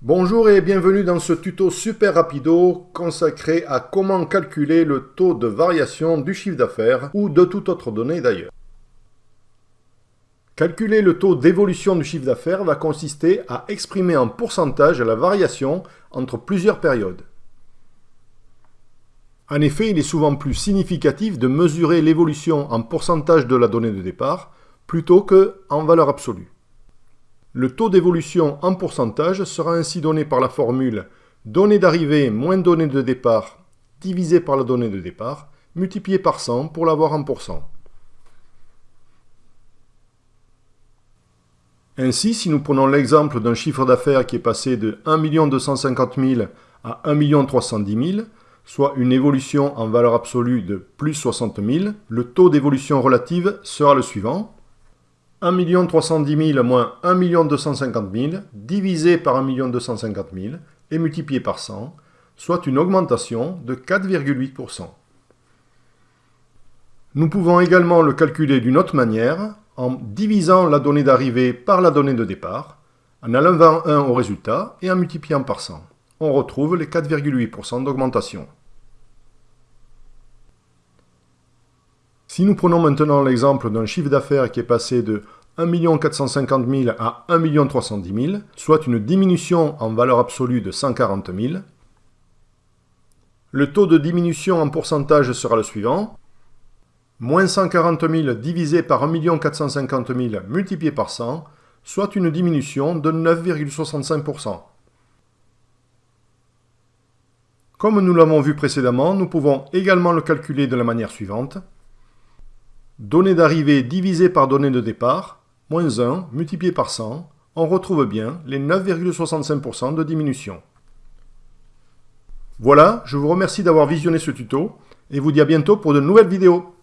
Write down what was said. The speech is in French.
Bonjour et bienvenue dans ce tuto super rapido consacré à comment calculer le taux de variation du chiffre d'affaires ou de toute autre donnée d'ailleurs. Calculer le taux d'évolution du chiffre d'affaires va consister à exprimer en pourcentage la variation entre plusieurs périodes. En effet, il est souvent plus significatif de mesurer l'évolution en pourcentage de la donnée de départ plutôt qu'en valeur absolue. Le taux d'évolution en pourcentage sera ainsi donné par la formule donnée d'arrivée moins donnée de départ divisé par la donnée de départ multiplié par 100 pour l'avoir en pourcent. Ainsi, si nous prenons l'exemple d'un chiffre d'affaires qui est passé de 1 250 000 à 1 310 000, soit une évolution en valeur absolue de plus 60 000, le taux d'évolution relative sera le suivant. 1 310 000 moins 1 250 000 divisé par 1 250 000 et multiplié par 100, soit une augmentation de 4,8%. Nous pouvons également le calculer d'une autre manière, en divisant la donnée d'arrivée par la donnée de départ, en enlevant 1 au résultat et en multipliant par 100. On retrouve les 4,8% d'augmentation. Si nous prenons maintenant l'exemple d'un chiffre d'affaires qui est passé de 1 450 000 à 1 310 000, soit une diminution en valeur absolue de 140 000, le taux de diminution en pourcentage sera le suivant. Moins 140 000 divisé par 1 450 000 multiplié par 100, soit une diminution de 9,65%. Comme nous l'avons vu précédemment, nous pouvons également le calculer de la manière suivante. Donnée d'arrivée divisée par donnée de départ, moins 1 multiplié par 100, on retrouve bien les 9,65% de diminution. Voilà, je vous remercie d'avoir visionné ce tuto et vous dis à bientôt pour de nouvelles vidéos.